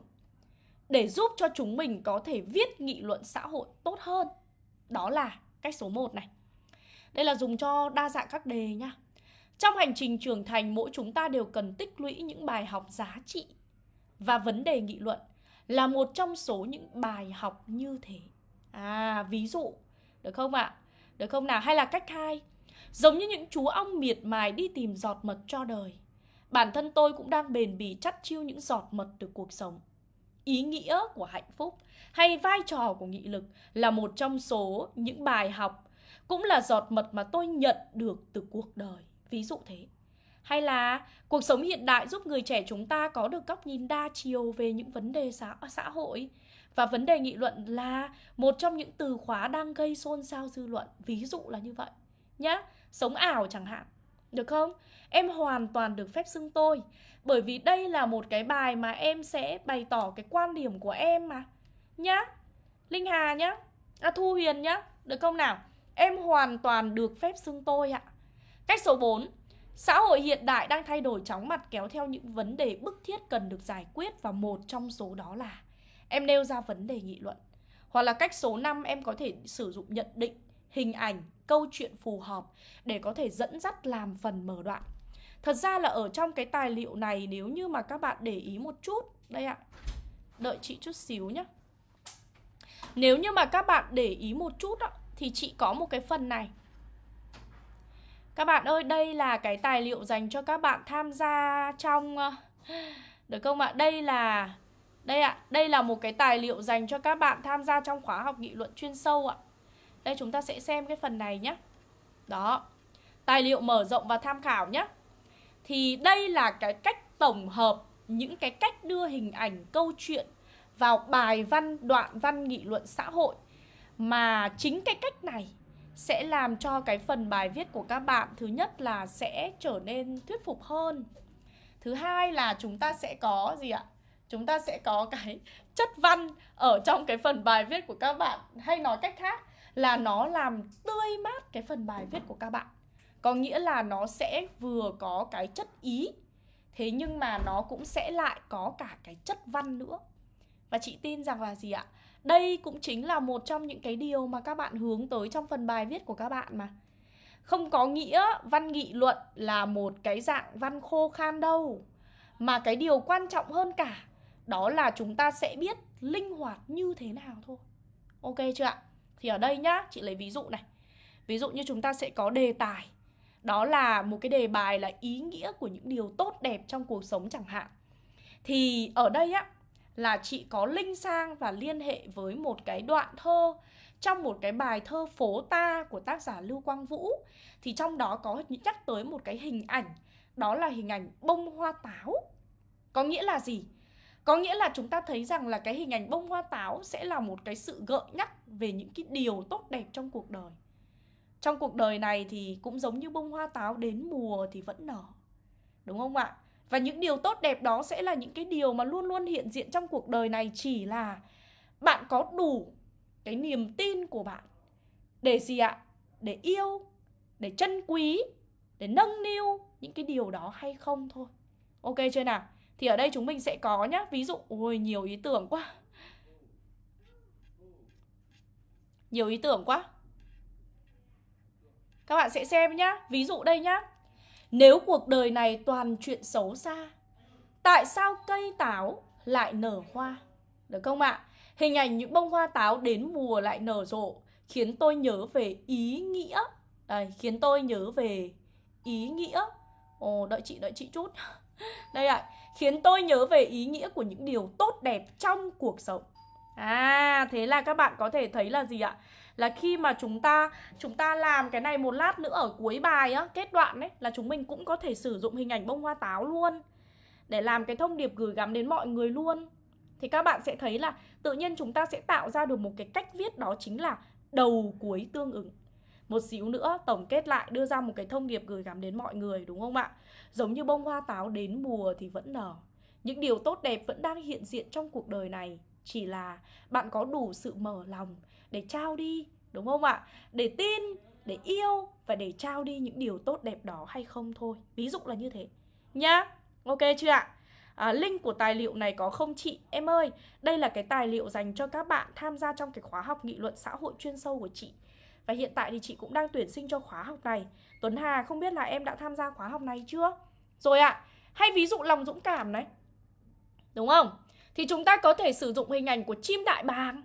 để giúp cho chúng mình có thể viết nghị luận xã hội tốt hơn. Đó là cách số 1 này. Đây là dùng cho đa dạng các đề nhá. Trong hành trình trưởng thành, mỗi chúng ta đều cần tích lũy những bài học giá trị và vấn đề nghị luận là một trong số những bài học như thế. À, ví dụ, được không ạ? À? Được không nào? Hay là cách hai, giống như những chú ong miệt mài đi tìm giọt mật cho đời. Bản thân tôi cũng đang bền bỉ chắt chiêu những giọt mật từ cuộc sống. Ý nghĩa của hạnh phúc hay vai trò của nghị lực là một trong số những bài học cũng là giọt mật mà tôi nhận được từ cuộc đời. Ví dụ thế. Hay là cuộc sống hiện đại giúp người trẻ chúng ta có được góc nhìn đa chiều về những vấn đề xã, xã hội và vấn đề nghị luận là một trong những từ khóa đang gây xôn xao dư luận. Ví dụ là như vậy. Nhá, sống ảo chẳng hạn. Được không? Em hoàn toàn được phép xưng tôi Bởi vì đây là một cái bài mà em sẽ bày tỏ cái quan điểm của em mà Nhá Linh Hà nhá À Thu Huyền nhá Được không nào? Em hoàn toàn được phép xưng tôi ạ Cách số 4 Xã hội hiện đại đang thay đổi chóng mặt kéo theo những vấn đề bức thiết cần được giải quyết Và một trong số đó là Em nêu ra vấn đề nghị luận. Hoặc là cách số 5 em có thể sử dụng nhận định, hình ảnh, câu chuyện phù hợp Để có thể dẫn dắt làm phần mở đoạn. Thật ra là ở trong cái tài liệu này nếu như mà các bạn để ý một chút Đây ạ Đợi chị chút xíu nhé Nếu như mà các bạn để ý một chút đó, Thì chị có một cái phần này. Các bạn ơi đây là cái tài liệu dành cho các bạn tham gia trong ờ, Được không ạ? Đây là Đây ạ, đây là một cái tài liệu dành cho các bạn tham gia trong khóa học nghị luận chuyên sâu ạ. Đây chúng ta sẽ xem cái phần này nhé Đó Tài liệu mở rộng và tham khảo nhé thì đây là cái cách tổng hợp những cái cách đưa hình ảnh câu chuyện vào bài văn, đoạn văn nghị luận xã hội. Mà chính cái cách này sẽ làm cho cái phần bài viết của các bạn, thứ nhất là sẽ trở nên thuyết phục hơn. Thứ hai là chúng ta sẽ có gì ạ? Chúng ta sẽ có cái chất văn ở trong cái phần bài viết của các bạn hay nói cách khác là nó làm tươi mát cái phần bài viết của các bạn. Có nghĩa là nó sẽ vừa có cái chất ý, Thế nhưng mà nó cũng sẽ lại có cả cái chất văn nữa Và chị tin rằng là gì ạ? Đây cũng chính là một trong những cái điều mà các bạn hướng tới trong phần bài viết của các bạn mà. Không có nghĩa văn nghị luận là một cái dạng văn khô khan đâu Mà cái điều quan trọng hơn cả Đó là chúng ta sẽ biết linh hoạt như thế nào thôi. Ok chưa ạ? Thì ở đây nhá, chị lấy ví dụ này. Ví dụ như chúng ta sẽ có đề tài. Đó là một cái đề bài là ý nghĩa của những điều tốt đẹp trong cuộc sống chẳng hạn. Thì ở đây á là chị có link sang và liên hệ với một cái đoạn thơ. Trong một cái bài thơ phố ta của tác giả Lưu Quang Vũ, thì trong đó có nhắc tới một cái hình ảnh, đó là hình ảnh bông hoa táo. Có nghĩa là gì? Có nghĩa là chúng ta thấy rằng là cái hình ảnh bông hoa táo sẽ là một cái sự gợi nhắc về những cái điều tốt đẹp trong cuộc đời. Trong cuộc đời này thì cũng giống như bông hoa táo đến mùa thì vẫn nở. Đúng không ạ? Và những điều tốt đẹp đó sẽ là những cái điều mà luôn luôn hiện diện trong cuộc đời này Chỉ là bạn có đủ cái niềm tin của bạn Để gì ạ? Để yêu, để trân quý, để nâng niu những cái điều đó hay không thôi. Ok chưa nào? Thì ở đây chúng mình sẽ có nhá. Ví dụ, ôi nhiều ý tưởng quá. Nhiều ý tưởng quá. Các bạn sẽ xem nhá. Ví dụ đây nhá. Nếu cuộc đời này toàn chuyện xấu xa Tại sao cây táo lại nở hoa? Được không ạ? Hình ảnh những bông hoa táo đến mùa lại nở rộ Khiến tôi nhớ về ý nghĩa. Đây, khiến tôi nhớ về ý nghĩa. Ồ, đợi chị, đợi chị chút. Đây ạ, khiến tôi nhớ về ý nghĩa của những điều tốt đẹp trong cuộc sống. À, thế là các bạn có thể thấy là gì ạ? Là khi mà chúng ta chúng ta làm cái này một lát nữa ở cuối bài á, kết đoạn ấy, là chúng mình cũng có thể sử dụng hình ảnh bông hoa táo luôn. Để làm cái thông điệp gửi gắm đến mọi người luôn. Thì các bạn sẽ thấy là tự nhiên chúng ta sẽ tạo ra được một cái cách viết đó chính là đầu cuối tương ứng. Một xíu nữa, tổng kết lại, đưa ra một cái thông điệp gửi gắm đến mọi người, đúng không ạ? Giống như bông hoa táo đến mùa thì vẫn nở. Những điều tốt đẹp vẫn đang hiện diện trong cuộc đời này. Chỉ là bạn có đủ sự mở lòng để trao đi đúng không ạ để tin để yêu và để trao đi những điều tốt đẹp đó hay không thôi ví dụ là như thế nhá. Ok chưa ạ? À, link của tài liệu này có không chị? Em ơi, đây là cái tài liệu dành cho các bạn tham gia trong cái khóa học nghị luận xã hội chuyên sâu của chị. Và hiện tại thì chị cũng đang tuyển sinh cho khóa học này. Tuấn Hà không biết là em đã tham gia khóa học này chưa? Rồi ạ, à, hay ví dụ lòng dũng cảm này. Đúng không? Thì chúng ta có thể sử dụng hình ảnh của chim đại bàng.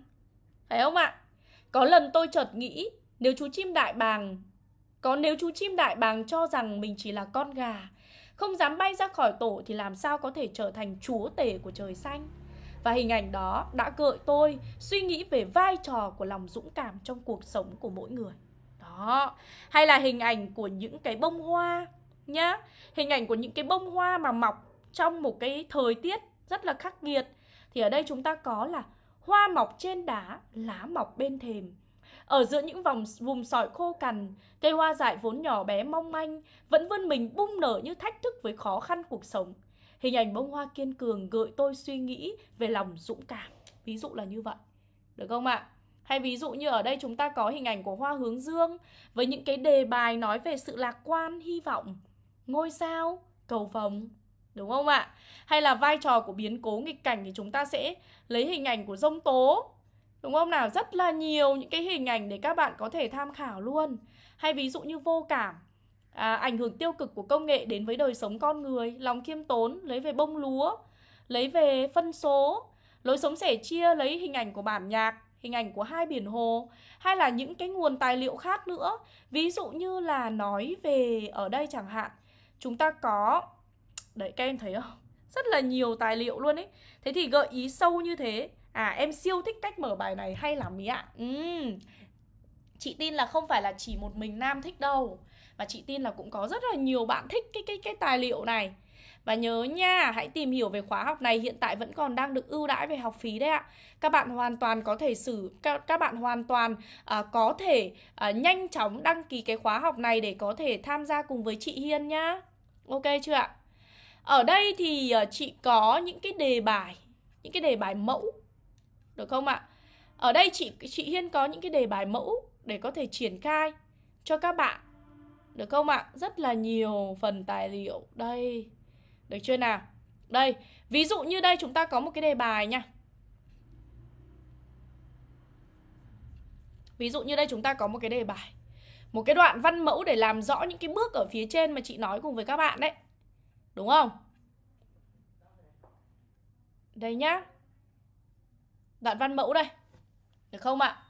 Phải không ạ? Có lần tôi chợt nghĩ, nếu chú chim đại bàng, có nếu chú chim đại bàng cho rằng mình chỉ là con gà, Không dám bay ra khỏi tổ thì làm sao có thể trở thành chúa tể của trời xanh? Và hình ảnh đó đã gợi tôi suy nghĩ về vai trò của lòng dũng cảm trong cuộc sống của mỗi người. Đó, Hay là hình ảnh của những cái bông hoa nhá. Hình ảnh của những cái bông hoa mà mọc trong một cái thời tiết rất là khắc nghiệt. Thì ở đây chúng ta có là hoa mọc trên đá, lá mọc bên thềm ở giữa những vòng vùng sỏi khô cằn, cây hoa dại vốn nhỏ bé mong manh vẫn vươn mình bung nở như thách thức với khó khăn cuộc sống. Hình ảnh bông hoa kiên cường gợi tôi suy nghĩ về lòng dũng cảm. Ví dụ là như vậy. Được không ạ? Hay ví dụ như ở đây chúng ta có hình ảnh của hoa hướng dương với những cái đề bài nói về sự lạc quan, hy vọng, ngôi sao, cầu vồng. Đúng không ạ? Hay là vai trò của biến cố nghịch cảnh thì chúng ta sẽ lấy hình ảnh của rông tố Đúng không nào? Rất là nhiều những cái hình ảnh để các bạn có thể tham khảo luôn Hay ví dụ như vô cảm à, Ảnh hưởng tiêu cực của công nghệ đến với đời sống con người Lòng khiêm tốn, lấy về bông lúa Lấy về phân số Lối sống sẻ chia lấy hình ảnh của bản nhạc Hình ảnh của hai biển hồ Hay là những cái nguồn tài liệu khác nữa Ví dụ như là nói về ở đây chẳng hạn Chúng ta có Đấy các em thấy không? Rất là nhiều tài liệu luôn ấy Thế thì gợi ý sâu như thế À em siêu thích cách mở bài này hay lắm ý ạ uhm. Chị tin là không phải là chỉ một mình Nam thích đâu Và chị tin là cũng có rất là nhiều bạn thích cái cái cái tài liệu này và nhớ nha, hãy tìm hiểu về khóa học này hiện tại vẫn còn đang được ưu đãi về học phí đấy ạ. Các bạn hoàn toàn có thể xử các, các bạn hoàn toàn à, có thể à, nhanh chóng đăng ký cái khóa học này để có thể tham gia cùng với chị Hiên nhá. Ok chưa ạ? Ở đây thì ờ, chị có những cái đề bài, những cái đề bài mẫu được không ạ? Ở đây chị chị Hiên có những cái đề bài mẫu để có thể triển khai cho các bạn. Được không ạ? Rất là nhiều phần tài liệu đây. Được chưa nào? Đây, ví dụ như đây chúng ta có một cái đề bài nha. Ví dụ như đây chúng ta có một cái đề bài Một cái đoạn văn mẫu để làm rõ những cái bước ở phía trên mà chị nói cùng với các bạn đấy Đúng không? Đây nhá Đoạn văn mẫu đây Được không ạ?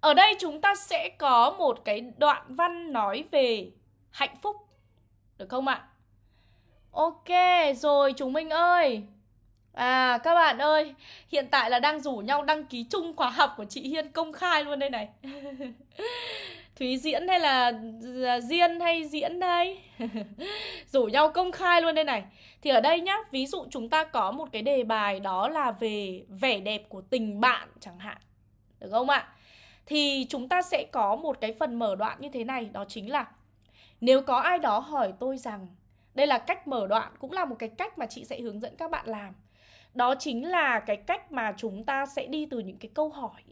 Ở đây chúng ta sẽ có một cái đoạn văn nói về hạnh phúc Được không ạ? Ok, rồi chúng mình ơi À các bạn ơi, Hiện tại là đang rủ nhau đăng ký chung khóa học của chị Hiên công khai luôn đây này. Thúy diễn hay là Diên hay diễn đây? Rủ nhau công khai luôn đây này. Thì ở đây nhá, Ví dụ chúng ta có một cái đề bài Đó là về vẻ đẹp của tình bạn chẳng hạn. Được không ạ? Thì chúng ta sẽ có một cái phần mở đoạn như thế này, Đó chính là Nếu có ai đó hỏi tôi rằng, Đây là cách mở đoạn Cũng là một cái cách mà chị sẽ hướng dẫn các bạn làm. Đó chính là cái cách mà chúng ta sẽ đi từ những cái câu hỏi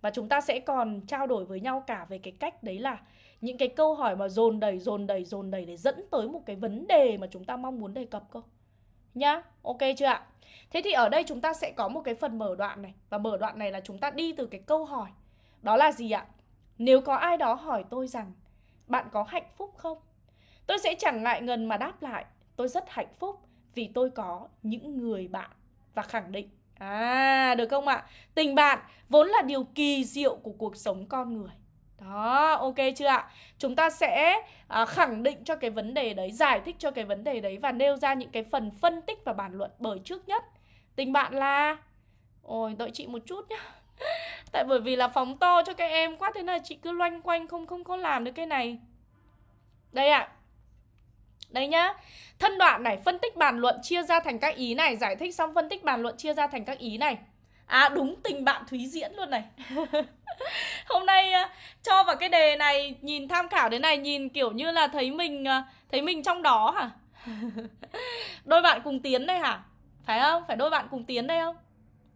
và chúng ta sẽ còn trao đổi với nhau cả về cái cách đấy là những cái câu hỏi mà dồn đầy, dồn đầy, dồn đầy để dẫn tới một cái vấn đề mà chúng ta mong muốn đề cập cơ. Nhá, ok chưa ạ? Thế thì ở đây chúng ta sẽ có một cái phần mở đoạn này Và mở đoạn này là chúng ta đi từ cái câu hỏi Đó là gì ạ? Nếu có ai đó hỏi tôi rằng Bạn có hạnh phúc không? Tôi sẽ chẳng ngại ngần mà đáp lại Tôi rất hạnh phúc vì tôi có những người bạn Và khẳng định À, được không ạ? Tình bạn vốn là điều kỳ diệu của cuộc sống con người. Đó, ok chưa ạ? Chúng ta sẽ à, khẳng định cho cái vấn đề đấy, giải thích cho cái vấn đề đấy và nêu ra những cái phần phân tích và bàn luận bởi trước nhất. Tình bạn là... Ôi, đợi chị một chút nhá. Tại bởi vì là phóng to cho các em quá thế là chị cứ loanh quanh không không có làm được cái này. Đây ạ. À. Đây nhá. Thân đoạn này, phân tích bàn luận chia ra thành các ý này, giải thích xong phân tích bàn luận chia ra thành các ý này. À đúng tình bạn Thúy Diễn luôn này Hôm nay à, cho vào cái đề này Nhìn tham khảo đến này Nhìn kiểu như là thấy mình à, Thấy mình trong đó hả Đôi bạn cùng tiến đây hả Phải không? Phải đôi bạn cùng tiến đây không?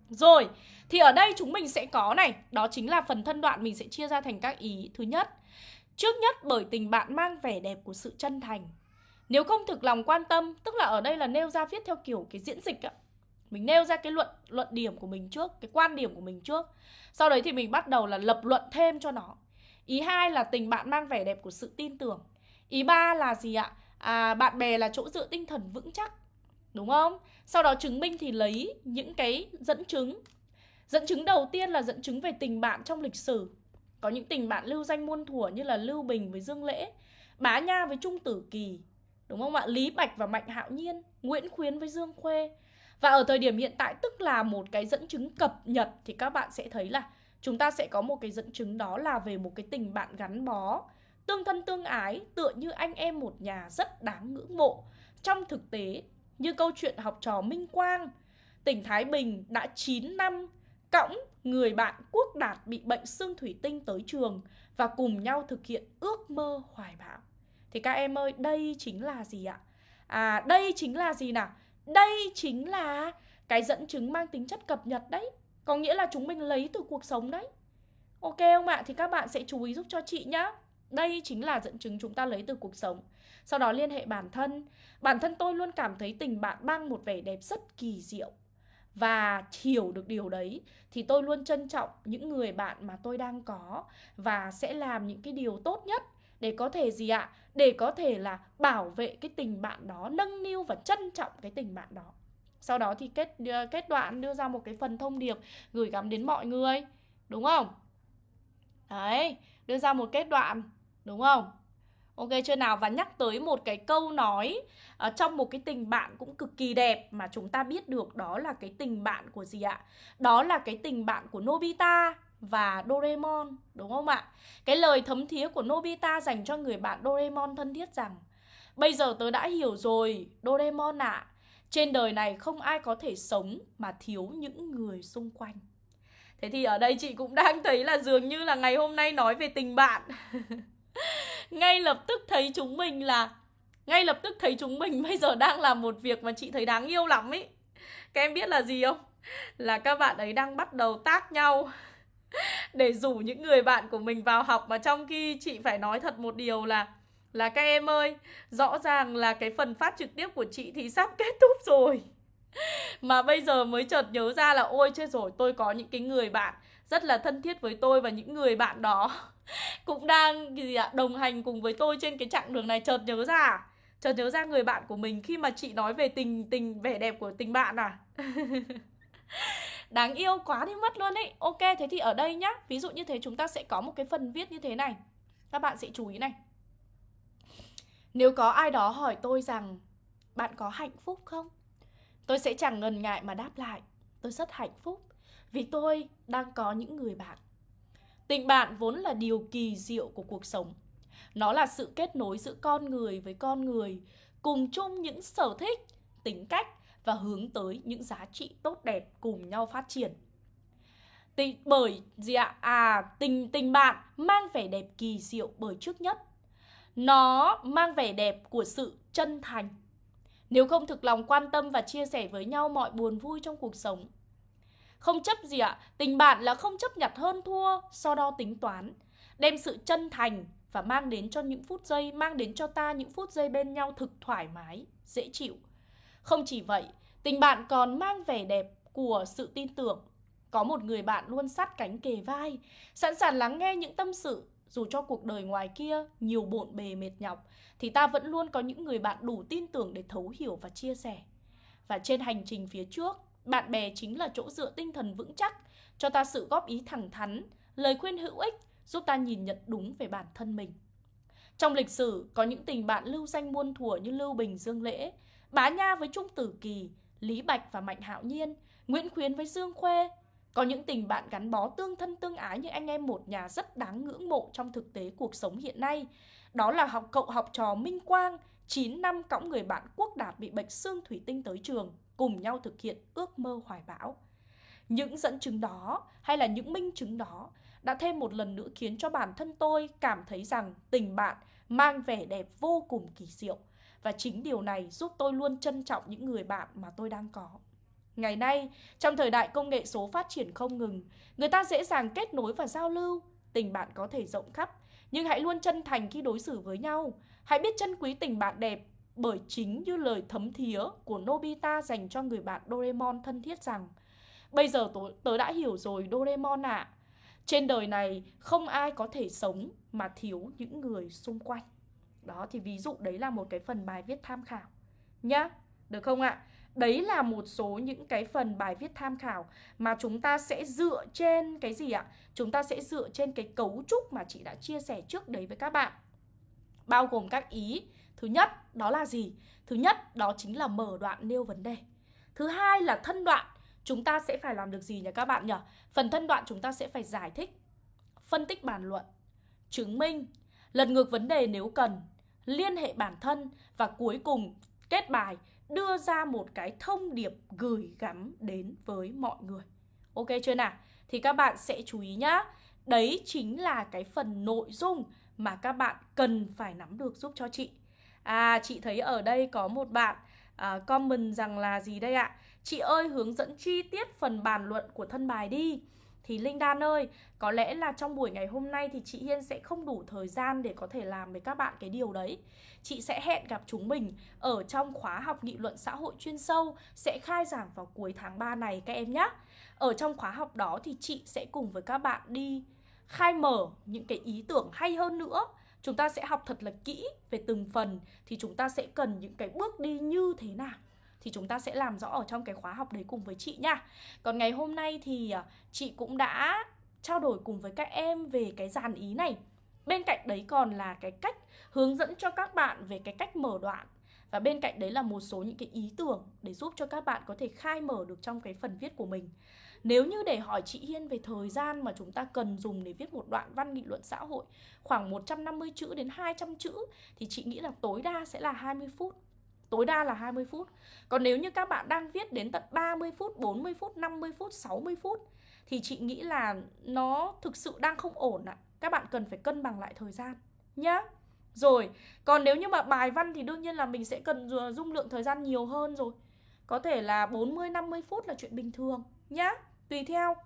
Rồi Thì ở đây chúng mình sẽ có này Đó chính là phần thân đoạn mình sẽ chia ra thành các ý Thứ nhất Trước nhất bởi tình bạn mang vẻ đẹp của sự chân thành nếu không thực lòng quan tâm, tức là ở đây là nêu ra viết theo kiểu cái diễn dịch ạ. Mình nêu ra cái luận luận điểm của mình trước, cái quan điểm của mình trước. Sau đấy thì mình bắt đầu là lập luận thêm cho nó. Ý hai là tình bạn mang vẻ đẹp của sự tin tưởng. Ý ba là gì ạ? À, bạn bè là chỗ dựa tinh thần vững chắc. Đúng không? Sau đó chứng minh thì lấy những cái dẫn chứng. Dẫn chứng đầu tiên là dẫn chứng về tình bạn trong lịch sử. Có những tình bạn lưu danh muôn thuở như là Lưu Bình với Dương Lễ, Bá Nha với Trung Tử Kỳ, đúng không ạ? Lý Bạch và Mạnh Hạo Nhiên, Nguyễn Khuyến với Dương Khuê. Và ở thời điểm hiện tại tức là một cái dẫn chứng cập nhật thì các bạn sẽ thấy là chúng ta sẽ có một cái dẫn chứng đó là về một cái tình bạn gắn bó, tương thân tương ái, tựa như anh em một nhà rất đáng ngưỡng mộ. Trong thực tế, như câu chuyện học trò Minh Quang, tỉnh Thái Bình đã 9 năm cõng người bạn Quốc Đạt bị bệnh xương thủy tinh tới trường và cùng nhau thực hiện ước mơ hoài bão. Thì các em ơi, đây chính là gì ạ? À, đây chính là gì nào? Đây chính là cái dẫn chứng mang tính chất cập nhật đấy. Có nghĩa là chúng mình lấy từ cuộc sống đấy. Ok không ạ? Thì các bạn sẽ chú ý giúp cho chị nhá. Đây chính là dẫn chứng chúng ta lấy từ cuộc sống. Sau đó liên hệ bản thân. Bản thân tôi luôn cảm thấy tình bạn mang một vẻ đẹp rất kỳ diệu. Và hiểu được điều đấy thì tôi luôn trân trọng những người bạn mà tôi đang có và sẽ làm những cái điều tốt nhất để có thể gì ạ? Để có thể là bảo vệ cái tình bạn đó, nâng niu và trân trọng cái tình bạn đó. Sau đó thì kết kết đoạn đưa ra một cái phần thông điệp gửi gắm đến mọi người, đúng không? Đấy, đưa ra một kết đoạn, đúng không? Ok chưa nào? Và nhắc tới một cái câu nói uh, trong một cái tình bạn cũng cực kỳ đẹp mà chúng ta biết được đó là cái tình bạn của gì ạ? Đó là cái tình bạn của Nobita và Doraemon, đúng không ạ? Cái lời thấm thía của Nobita dành cho người bạn Doraemon thân thiết rằng Bây giờ tớ đã hiểu rồi, Doraemon ạ. À, Trên đời này không ai có thể sống mà thiếu những người xung quanh. Thế thì ở đây chị cũng đang thấy là dường như là ngày hôm nay nói về tình bạn. Ngay lập tức thấy chúng mình là Ngay lập tức thấy chúng mình bây giờ đang làm một việc mà chị thấy đáng yêu lắm ấy Các em biết là gì không? Là các bạn ấy đang bắt đầu tác nhau. để rủ những người bạn của mình vào học mà trong khi chị phải nói thật một điều là là các em ơi, rõ ràng là cái phần phát trực tiếp của chị thì sắp kết thúc rồi. Mà bây giờ mới chợt nhớ ra là ôi chết rồi, tôi có những cái người bạn rất là thân thiết với tôi và những người bạn đó cũng đang gì ạ, đồng hành cùng với tôi trên cái chặng đường này chợt nhớ ra. Chợt nhớ ra người bạn của mình khi mà chị nói về tình tình vẻ đẹp của tình bạn à. Đáng yêu quá đi mất luôn ấy. Ok thế thì ở đây nhá. Ví dụ như thế chúng ta sẽ có một cái phần viết như thế này. Các bạn sẽ chú ý này. Nếu có ai đó hỏi tôi rằng Bạn có hạnh phúc không? Tôi sẽ chẳng ngần ngại mà đáp lại Tôi rất hạnh phúc Vì tôi đang có những người bạn. Tình bạn vốn là điều kỳ diệu của cuộc sống. Nó là sự kết nối giữa con người với con người Cùng chung những sở thích, tính cách và hướng tới những giá trị tốt đẹp cùng nhau phát triển. Tình, bởi gì ạ? À, tình tình bạn mang vẻ đẹp kỳ diệu bởi trước nhất. Nó mang vẻ đẹp của sự chân thành. Nếu không thực lòng quan tâm và chia sẻ với nhau mọi buồn vui trong cuộc sống. Không chấp gì ạ? Tình bạn là không chấp nhặt hơn thua, so đo tính toán. Đem sự chân thành và mang đến cho những phút giây, mang đến cho ta những phút giây bên nhau thực thoải mái, dễ chịu không chỉ vậy, tình bạn còn mang vẻ đẹp của sự tin tưởng. Có một người bạn luôn sát cánh kề vai, sẵn sàng lắng nghe những tâm sự dù cho cuộc đời ngoài kia nhiều bộn bề mệt nhọc thì ta vẫn luôn có những người bạn đủ tin tưởng để thấu hiểu và chia sẻ. Và trên hành trình phía trước, bạn bè chính là chỗ dựa tinh thần vững chắc, cho ta sự góp ý thẳng thắn, lời khuyên hữu ích giúp ta nhìn nhận đúng về bản thân mình. Trong lịch sử có những tình bạn lưu danh muôn thuở như Lưu Bình, Dương Lễ, Bá Nha với Trung Tử Kỳ, Lý Bạch và Mạnh Hạo Nhiên, Nguyễn Khuyến với Dương Khuê. Có những tình bạn gắn bó tương thân tương ái như anh em một nhà rất đáng ngưỡng mộ trong thực tế cuộc sống hiện nay. Đó là học cậu học trò Minh Quang, 9 năm cõng người bạn Quốc Đạt bị bệnh xương thủy tinh tới trường, cùng nhau thực hiện ước mơ hoài bão. Những dẫn chứng đó hay là những minh chứng đó đã thêm một lần nữa khiến cho bản thân tôi cảm thấy rằng tình bạn mang vẻ đẹp vô cùng kỳ diệu và chính điều này giúp tôi luôn trân trọng những người bạn mà tôi đang có. Ngày nay, trong thời đại công nghệ số phát triển không ngừng, người ta dễ dàng kết nối và giao lưu, tình bạn có thể rộng khắp, nhưng hãy luôn chân thành khi đối xử với nhau. Hãy biết trân quý tình bạn đẹp bởi chính như lời thấm thía của Nobita dành cho người bạn Doraemon thân thiết rằng Bây giờ tớ, tớ đã hiểu rồi Doraemon ạ à. Trên đời này không ai có thể sống mà thiếu những người xung quanh đó thì ví dụ đấy là một cái phần bài viết tham khảo Nhá, được không ạ? Đấy là một số những cái phần bài viết tham khảo mà chúng ta sẽ dựa trên cái gì ạ? Chúng ta sẽ dựa trên cái cấu trúc mà chị đã chia sẻ trước đấy với các bạn Bao gồm các ý Thứ nhất đó là gì? Thứ nhất đó chính là mở đoạn nêu vấn đề Thứ hai là thân đoạn Chúng ta sẽ phải làm được gì nhỉ các bạn nhỉ? Phần thân đoạn chúng ta sẽ phải giải thích Phân tích bàn luận Chứng minh Lật ngược vấn đề nếu cần Liên hệ bản thân Và cuối cùng kết bài đưa ra một cái thông điệp gửi gắm đến với mọi người. Ok chưa nào? Thì các bạn sẽ chú ý nhá. Đấy chính là cái phần nội dung mà các bạn cần phải nắm được giúp cho chị. À, chị thấy ở đây có một bạn à, comment rằng là gì đây ạ? Chị ơi hướng dẫn chi tiết phần bàn luận của thân bài đi. Thì Linh Đan ơi, có lẽ là trong buổi ngày hôm nay thì chị Hiên sẽ không đủ thời gian để có thể làm với các bạn cái điều đấy. Chị sẽ hẹn gặp chúng mình ở trong khóa học nghị luận xã hội chuyên sâu sẽ khai giảng vào cuối tháng 3 này các em nhé. Ở trong khóa học đó thì chị sẽ cùng với các bạn đi khai mở những cái ý tưởng hay hơn nữa chúng ta sẽ học thật là kỹ về từng phần thì chúng ta sẽ cần những cái bước đi như thế nào thì chúng ta sẽ làm rõ ở trong cái khóa học đấy cùng với chị nha. Còn ngày hôm nay thì à, chị cũng đã trao đổi cùng với các em về cái dàn ý này. Bên cạnh đấy còn là cái cách hướng dẫn cho các bạn về cái cách mở đoạn và bên cạnh đấy là một số những cái ý tưởng để giúp cho các bạn có thể khai mở được trong cái phần viết của mình. Nếu như để hỏi chị Hiên về thời gian mà chúng ta cần dùng để viết một đoạn văn nghị luận xã hội, khoảng 150 chữ đến 200 chữ, thì chị nghĩ là tối đa sẽ là 20 phút tối đa là 20 phút. Còn nếu như các bạn đang viết đến tận 30 phút, 40 phút, 50 phút, 60 phút thì chị nghĩ là nó thực sự đang không ổn ạ. À. Các bạn cần phải cân bằng lại thời gian nhá. Rồi, còn nếu như mà bài văn thì đương nhiên là mình sẽ cần dung lượng thời gian nhiều hơn rồi. Có thể là 40 50 phút là chuyện bình thường nhá, tùy theo.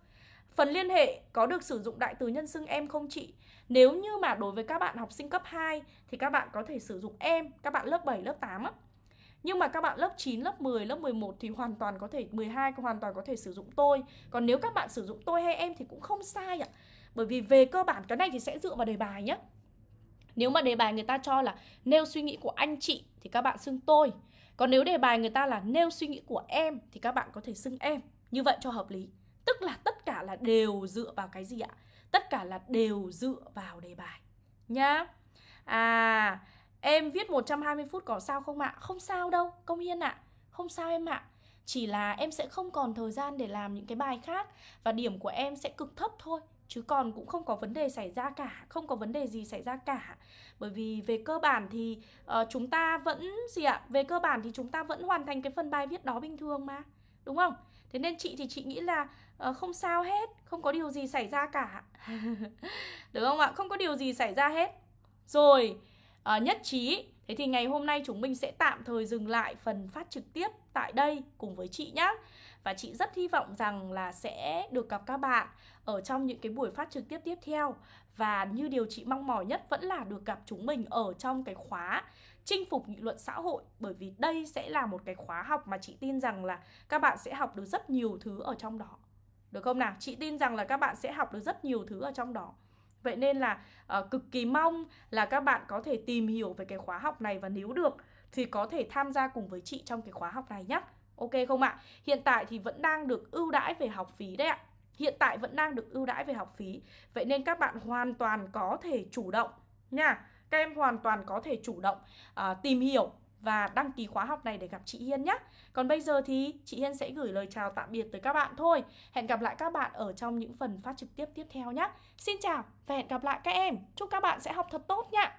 Phần liên hệ có được sử dụng đại từ nhân xưng em không chị? Nếu như mà đối với các bạn học sinh cấp 2 thì các bạn có thể sử dụng em, các bạn lớp 7, lớp 8 á. Nhưng mà các bạn lớp 9, lớp 10, lớp 11 thì hoàn toàn có thể 12 hoàn toàn có thể sử dụng tôi. Còn nếu các bạn sử dụng tôi hay em thì cũng không sai ạ. Bởi vì về cơ bản cái này thì sẽ dựa vào đề bài nhé. Nếu mà đề bài người ta cho là nêu suy nghĩ của anh chị thì các bạn xưng tôi. Còn nếu đề bài người ta là nêu suy nghĩ của em thì các bạn có thể xưng em. Như vậy cho hợp lý. Tức là tất cả là đều dựa vào cái gì ạ? Tất cả là đều dựa vào đề bài. Nhá. À, Em viết 120 phút có sao không ạ? Không sao đâu, Công Hiên ạ. Không sao em ạ. Chỉ là em sẽ không còn thời gian để làm những cái bài khác và điểm của em sẽ cực thấp thôi chứ còn cũng không có vấn đề xảy ra cả không có vấn đề gì xảy ra cả bởi vì về cơ bản thì uh, chúng ta vẫn gì ạ về cơ bản thì chúng ta vẫn hoàn thành cái phần bài viết đó bình thường mà đúng không thế nên chị thì chị nghĩ là uh, không sao hết không có điều gì xảy ra cả được không ạ không có điều gì xảy ra hết rồi uh, nhất trí Thế thì ngày hôm nay chúng mình sẽ tạm thời dừng lại phần phát trực tiếp tại đây cùng với chị nhé. Và chị rất hy vọng rằng là sẽ được gặp các bạn ở trong những cái buổi phát trực tiếp tiếp theo. Và như điều chị mong mỏi nhất vẫn là được gặp chúng mình ở trong cái khóa chinh phục nghị luận xã hội bởi vì đây sẽ là một cái khóa học mà chị tin rằng là các bạn sẽ học được rất nhiều thứ ở trong đó. Được không nào? Chị tin rằng là các bạn sẽ học được rất nhiều thứ ở trong đó. Vậy nên là uh, cực kỳ mong là các bạn có thể tìm hiểu về cái khóa học này và nếu được thì có thể tham gia cùng với chị trong cái khóa học này nhé. Ok không ạ? Hiện tại thì vẫn đang được ưu đãi về học phí đấy ạ. Hiện tại vẫn đang được ưu đãi về học phí. Vậy nên các bạn hoàn toàn có thể chủ động nha. Các em hoàn toàn có thể chủ động uh, tìm hiểu và đăng ký khóa học này để gặp chị Hiên nhé. Còn bây giờ thì chị Hiên sẽ gửi lời chào tạm biệt tới các bạn thôi. Hẹn gặp lại các bạn ở trong những phần phát trực tiếp tiếp theo nhé. Xin chào và hẹn gặp lại các em. Chúc các bạn sẽ học thật tốt nhé.